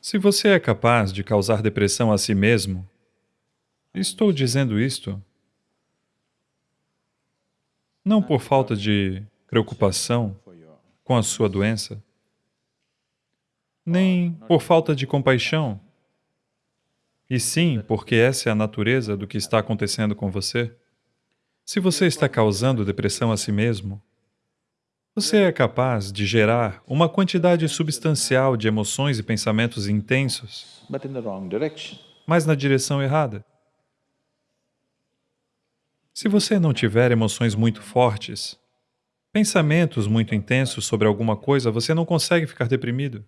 Se você é capaz de causar depressão a si mesmo, estou dizendo isto não por falta de preocupação com a sua doença, nem por falta de compaixão, e sim porque essa é a natureza do que está acontecendo com você. Se você está causando depressão a si mesmo, você é capaz de gerar uma quantidade substancial de emoções e pensamentos intensos, mas na direção errada. Se você não tiver emoções muito fortes, pensamentos muito intensos sobre alguma coisa, você não consegue ficar deprimido.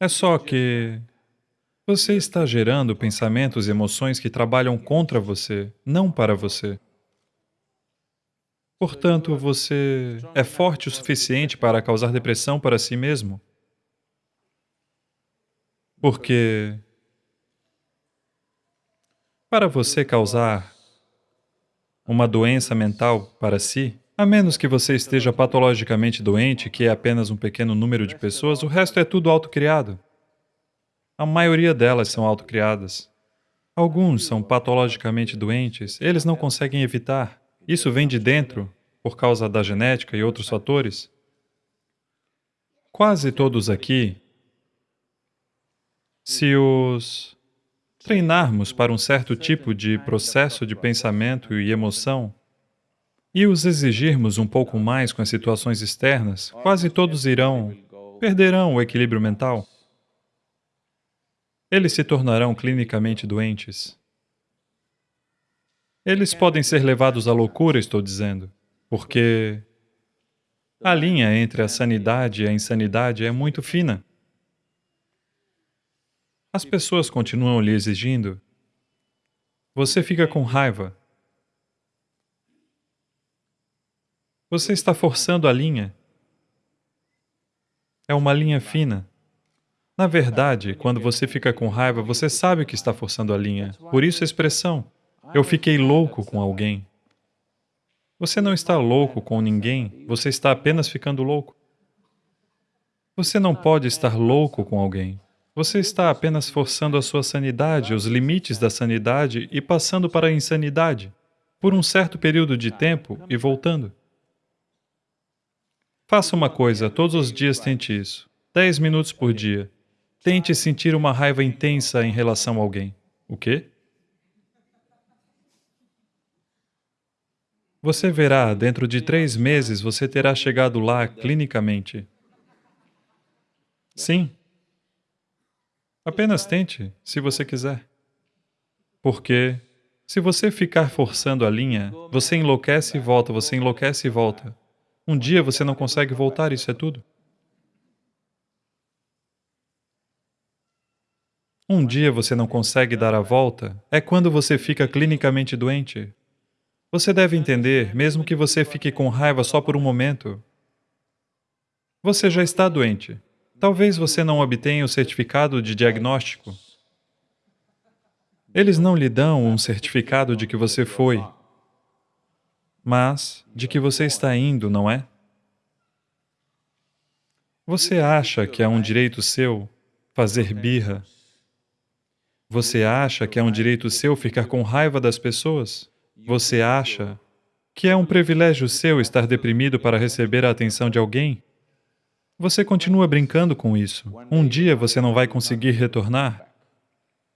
É só que você está gerando pensamentos e emoções que trabalham contra você, não para você. Portanto, você é forte o suficiente para causar depressão para si mesmo. Porque para você causar uma doença mental para si, a menos que você esteja patologicamente doente, que é apenas um pequeno número de pessoas, o resto é tudo autocriado. A maioria delas são autocriadas. Alguns são patologicamente doentes, eles não conseguem evitar. Isso vem de dentro, por causa da genética e outros fatores. Quase todos aqui, se os treinarmos para um certo tipo de processo de pensamento e emoção e os exigirmos um pouco mais com as situações externas, quase todos irão, perderão o equilíbrio mental. Eles se tornarão clinicamente doentes. Eles podem ser levados à loucura, estou dizendo, porque a linha entre a sanidade e a insanidade é muito fina. As pessoas continuam lhe exigindo. Você fica com raiva. Você está forçando a linha. É uma linha fina. Na verdade, quando você fica com raiva, você sabe que está forçando a linha. Por isso a expressão, eu fiquei louco com alguém. Você não está louco com ninguém, você está apenas ficando louco. Você não pode estar louco com alguém. Você está apenas forçando a sua sanidade, os limites da sanidade e passando para a insanidade, por um certo período de tempo e voltando. Faça uma coisa, todos os dias tente isso. Dez minutos por dia. Tente sentir uma raiva intensa em relação a alguém. O quê? Você verá, dentro de três meses, você terá chegado lá clinicamente. Sim. Apenas tente, se você quiser. Porque, se você ficar forçando a linha, você enlouquece e volta, você enlouquece e volta. Um dia você não consegue voltar, isso é tudo. Um dia você não consegue dar a volta, é quando você fica clinicamente doente. Você deve entender, mesmo que você fique com raiva só por um momento, você já está doente. Talvez você não obtenha o certificado de diagnóstico. Eles não lhe dão um certificado de que você foi, mas de que você está indo, não é? Você acha que é um direito seu fazer birra? Você acha que é um direito seu ficar com raiva das pessoas? Você acha que é um privilégio seu estar deprimido para receber a atenção de alguém? Você continua brincando com isso. Um dia você não vai conseguir retornar.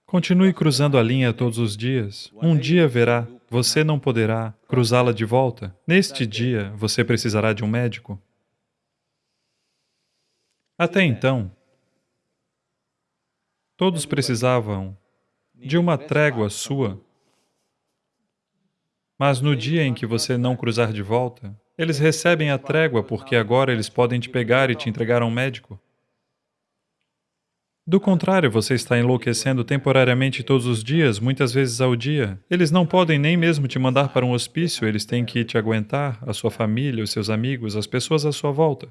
Continue cruzando a linha todos os dias. Um dia verá, você não poderá cruzá-la de volta. Neste dia, você precisará de um médico. Até então, todos precisavam de uma trégua sua. Mas no dia em que você não cruzar de volta, eles recebem a trégua porque agora eles podem te pegar e te entregar a um médico. Do contrário, você está enlouquecendo temporariamente todos os dias, muitas vezes ao dia. Eles não podem nem mesmo te mandar para um hospício, eles têm que te aguentar, a sua família, os seus amigos, as pessoas à sua volta.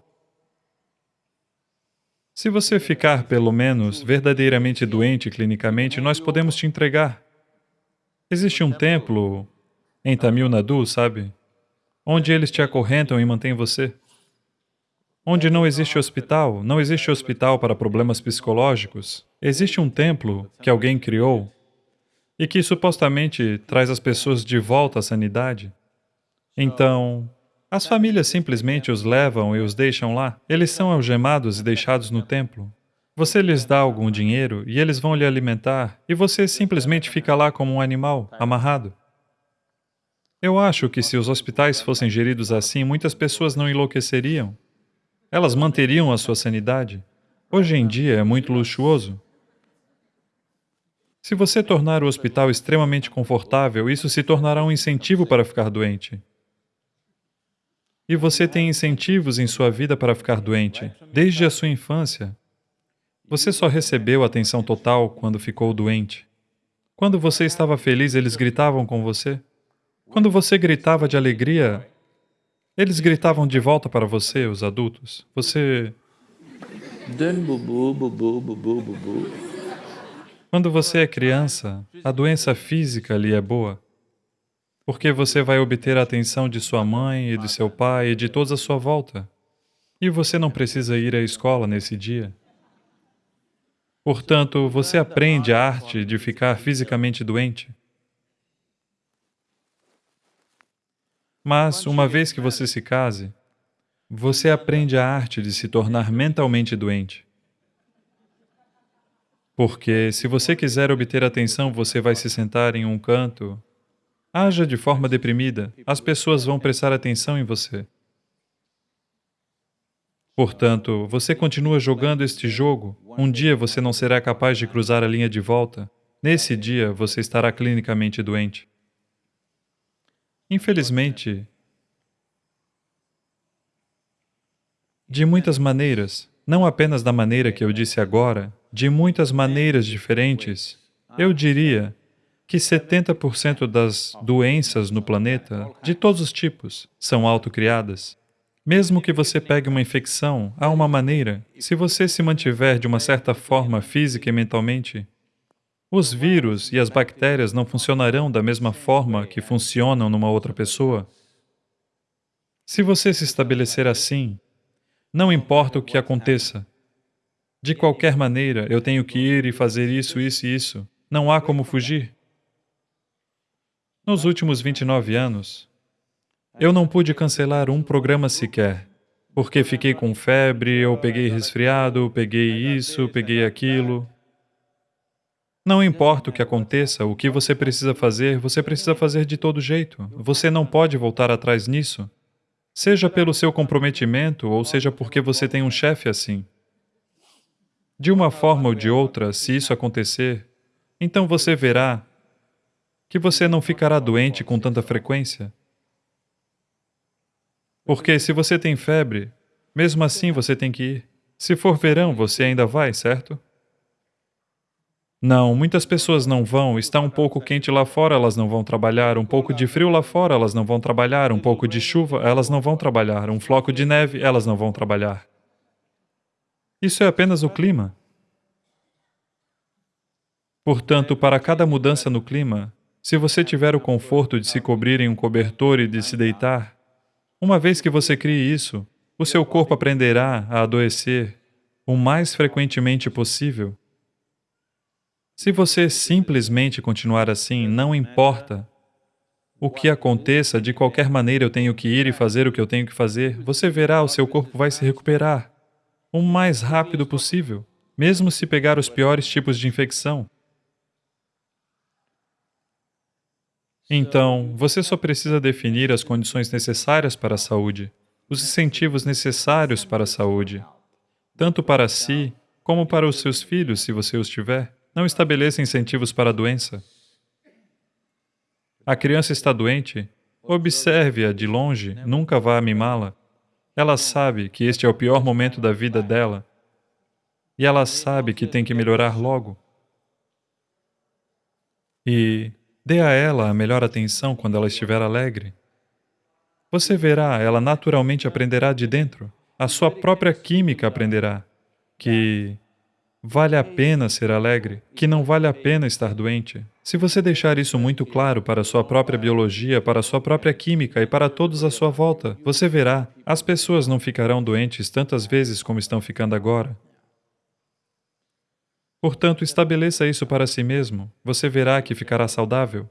Se você ficar, pelo menos, verdadeiramente doente clinicamente, nós podemos te entregar. Existe um templo em Tamil Nadu, sabe? onde eles te acorrentam e mantêm você. Onde não existe hospital, não existe hospital para problemas psicológicos. Existe um templo que alguém criou e que supostamente traz as pessoas de volta à sanidade. Então, as famílias simplesmente os levam e os deixam lá. Eles são algemados e deixados no templo. Você lhes dá algum dinheiro e eles vão lhe alimentar e você simplesmente fica lá como um animal, amarrado. Eu acho que se os hospitais fossem geridos assim, muitas pessoas não enlouqueceriam. Elas manteriam a sua sanidade. Hoje em dia é muito luxuoso. Se você tornar o hospital extremamente confortável, isso se tornará um incentivo para ficar doente. E você tem incentivos em sua vida para ficar doente, desde a sua infância. Você só recebeu atenção total quando ficou doente. Quando você estava feliz, eles gritavam com você. Quando você gritava de alegria, eles gritavam de volta para você, os adultos. Você... Quando você é criança, a doença física lhe é boa, porque você vai obter a atenção de sua mãe e de seu pai e de todos à sua volta. E você não precisa ir à escola nesse dia. Portanto, você aprende a arte de ficar fisicamente doente. Mas, uma vez que você se case, você aprende a arte de se tornar mentalmente doente. Porque se você quiser obter atenção, você vai se sentar em um canto. Haja de forma deprimida, as pessoas vão prestar atenção em você. Portanto, você continua jogando este jogo, um dia você não será capaz de cruzar a linha de volta. Nesse dia, você estará clinicamente doente. Infelizmente, de muitas maneiras, não apenas da maneira que eu disse agora, de muitas maneiras diferentes, eu diria que 70% das doenças no planeta, de todos os tipos, são autocriadas. Mesmo que você pegue uma infecção, há uma maneira, se você se mantiver de uma certa forma física e mentalmente, os vírus e as bactérias não funcionarão da mesma forma que funcionam numa outra pessoa. Se você se estabelecer assim, não importa o que aconteça. De qualquer maneira, eu tenho que ir e fazer isso, isso e isso. Não há como fugir. Nos últimos 29 anos, eu não pude cancelar um programa sequer, porque fiquei com febre, eu peguei resfriado, peguei isso, peguei aquilo. Não importa o que aconteça, o que você precisa fazer, você precisa fazer de todo jeito. Você não pode voltar atrás nisso. Seja pelo seu comprometimento ou seja porque você tem um chefe assim. De uma forma ou de outra, se isso acontecer, então você verá que você não ficará doente com tanta frequência. Porque se você tem febre, mesmo assim você tem que ir. Se for verão, você ainda vai, certo? Não, muitas pessoas não vão, está um pouco quente lá fora, elas não vão trabalhar, um pouco de frio lá fora, elas não vão trabalhar, um pouco de chuva, elas não vão trabalhar, um floco de neve, elas não vão trabalhar. Isso é apenas o clima. Portanto, para cada mudança no clima, se você tiver o conforto de se cobrir em um cobertor e de se deitar, uma vez que você crie isso, o seu corpo aprenderá a adoecer o mais frequentemente possível se você simplesmente continuar assim, não importa o que aconteça, de qualquer maneira eu tenho que ir e fazer o que eu tenho que fazer, você verá, o seu corpo vai se recuperar o mais rápido possível, mesmo se pegar os piores tipos de infecção. Então, você só precisa definir as condições necessárias para a saúde, os incentivos necessários para a saúde, tanto para si como para os seus filhos, se você os tiver. Não estabeleça incentivos para a doença. A criança está doente, observe-a de longe, nunca vá mimá-la. Ela sabe que este é o pior momento da vida dela e ela sabe que tem que melhorar logo. E dê a ela a melhor atenção quando ela estiver alegre. Você verá, ela naturalmente aprenderá de dentro, a sua própria química aprenderá que Vale a pena ser alegre, que não vale a pena estar doente. Se você deixar isso muito claro para a sua própria biologia, para a sua própria química e para todos à sua volta, você verá, as pessoas não ficarão doentes tantas vezes como estão ficando agora. Portanto, estabeleça isso para si mesmo, você verá que ficará saudável.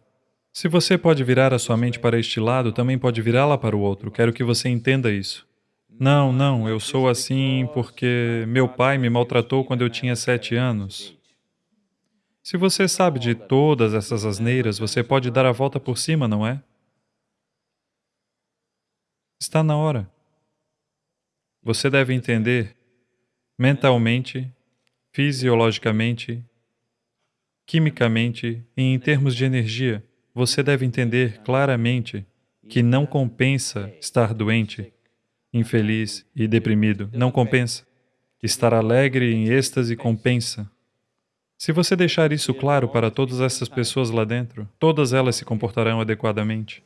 Se você pode virar a sua mente para este lado, também pode virá-la para o outro. Quero que você entenda isso. Não, não, eu sou assim porque meu pai me maltratou quando eu tinha sete anos. Se você sabe de todas essas asneiras, você pode dar a volta por cima, não é? Está na hora. Você deve entender mentalmente, fisiologicamente, quimicamente e em termos de energia você deve entender claramente que não compensa estar doente, infeliz e deprimido. Não compensa. Estar alegre em êxtase compensa. Se você deixar isso claro para todas essas pessoas lá dentro, todas elas se comportarão adequadamente.